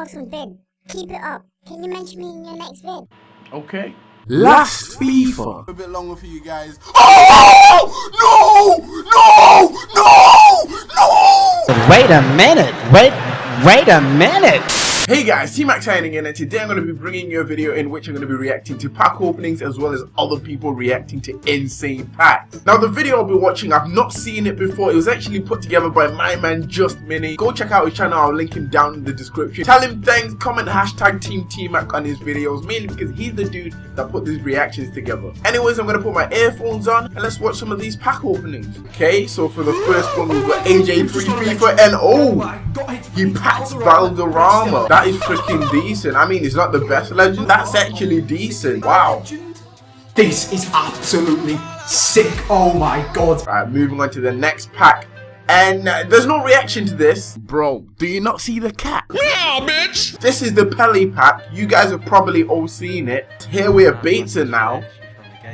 awesome vid. Keep it up. Can you mention me in your next vid? Okay. Last FIFA. A bit longer for you guys. Oh no! No! No! No! Wait a minute. Wait. Wait a minute. Hey guys, T-Mac signing in and today I'm going to be bringing you a video in which I'm going to be reacting to pack openings as well as other people reacting to insane packs. Now the video I'll be watching, I've not seen it before, it was actually put together by my man Just Mini. Go check out his channel, I'll link him down in the description. Tell him thanks, comment hashtag Team T-Mac on his videos, mainly because he's the dude that put these reactions together. Anyways, I'm going to put my earphones on and let's watch some of these pack openings. Okay, so for the first one we've got AJ3 FIFA and oh, he packs Valderrama. That is freaking decent. I mean, it's not the best legend. That's actually decent. Wow. This is absolutely sick. Oh my god. Alright, moving on to the next pack. And uh, there's no reaction to this. Bro, do you not see the cat? Yeah, bitch! This is the Pele pack. You guys have probably all seen it. Here we have Bateson now.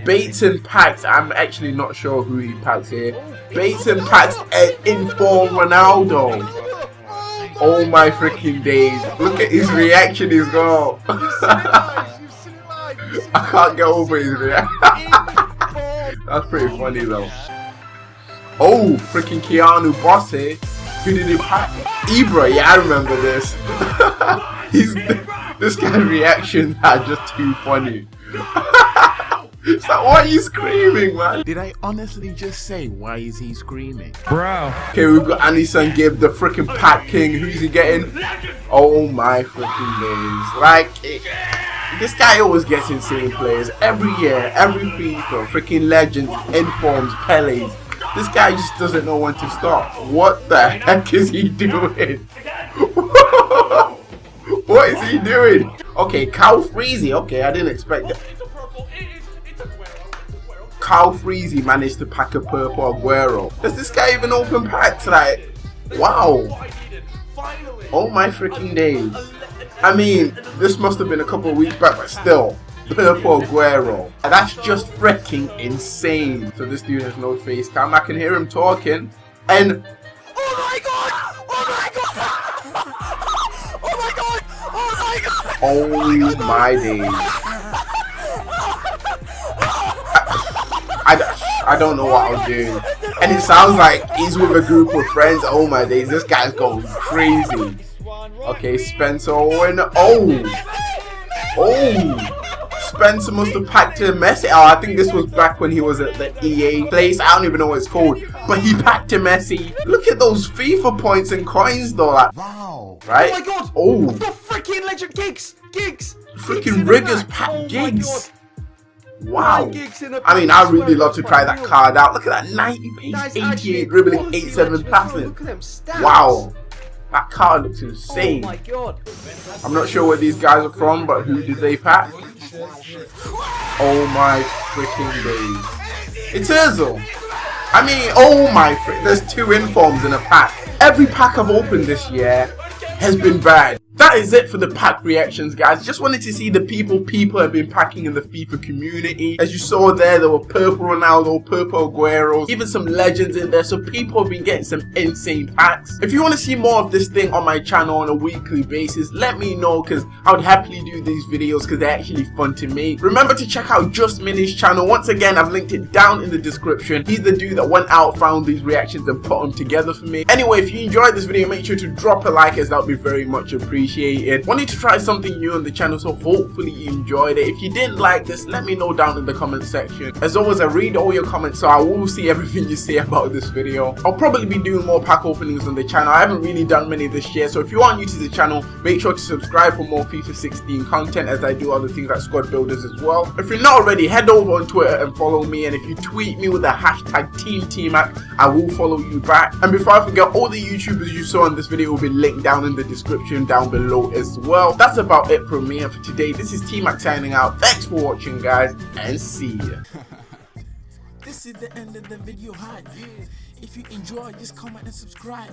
Bateson packs. I'm actually not sure who he packs here. Bateson packs an inform Ronaldo. Oh my freaking days. Look at his reaction he's got. I can't get over his reaction. That's pretty funny though. Oh, freaking Keanu Bosse. Eh? Who did he pack? Ibra, yeah, I remember this. He's this guy's reactions are just too funny. It's like, why are you screaming, man? Did I honestly just say, why is he screaming? Bro. Okay, we've got Anderson Gibb, the freaking Pat king. Who's he getting? Oh my freaking days. Like, it, this guy always gets insane players. Every year, every FIFA, freaking legends, informs, Pele's. This guy just doesn't know when to stop. What the heck is he doing? what is he doing? Okay, Cal Freezy. Okay, I didn't expect that. Kyle Freezy managed to pack a purple Aguero. Does this guy even open packs? Like, wow. Oh my freaking days. I mean, this must have been a couple of weeks back, but still. Purple Aguero. That's just freaking insane. So this dude has no face cam. I can hear him talking. And... Oh my god! Oh my god! Oh my god! Oh my god! Oh my days. I, don't know what I'm doing. And it sounds like he's with a group of friends. Oh my days, this guy's going crazy. Okay, Spencer Owen. Oh! Oh! Spencer must have packed a Messi. Oh, I think this was back when he was at the EA place. I don't even know what it's called. But he packed a Messi. Look at those FIFA points and coins though. Like, wow. Right? Oh my god! Oh! The freaking legend oh Giggs! Giggs! Freaking riggers pack oh Giggs! Wow. I mean, I really love to try that card out. Look at that 90 pace, 88 dribbling, 87 passing. Wow. That card looks insane. Oh my god. I'm not sure where these guys are from, but who did they pack? Oh my freaking days. It's Ozil. I mean, oh my frick. There's two informs in a pack. Every pack I've opened this year has been bad. That is it for the pack reactions guys. Just wanted to see the people people have been packing in the FIFA community. As you saw there, there were purple Ronaldo, purple Agueros, even some legends in there. So people have been getting some insane packs. If you want to see more of this thing on my channel on a weekly basis, let me know because I would happily do these videos because they're actually fun to make. Remember to check out Just Mini's channel. Once again, I've linked it down in the description. He's the dude that went out, found these reactions and put them together for me. Anyway, if you enjoyed this video, make sure to drop a like as that would be very much appreciated appreciate it. Wanted to try something new on the channel, so hopefully you enjoyed it. If you didn't like this, let me know down in the comment section. As always, I read all your comments, so I will see everything you say about this video. I'll probably be doing more pack openings on the channel. I haven't really done many this year, so if you are new to the channel, make sure to subscribe for more FIFA 16 content as I do other things like squad builders as well. If you're not already, head over on Twitter and follow me, and if you tweet me with the hashtag TeamTMac, I will follow you back. And before I forget, all the YouTubers you saw in this video will be linked down in the description down below below as well. That's about it from me and for today. This is T-Mac signing out. Thanks for watching guys and see ya. this is the end of the video hi If you enjoy, just comment and subscribe.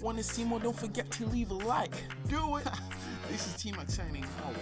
Want to see more? Don't forget to leave a like. Do it. this is T-Mac signing out.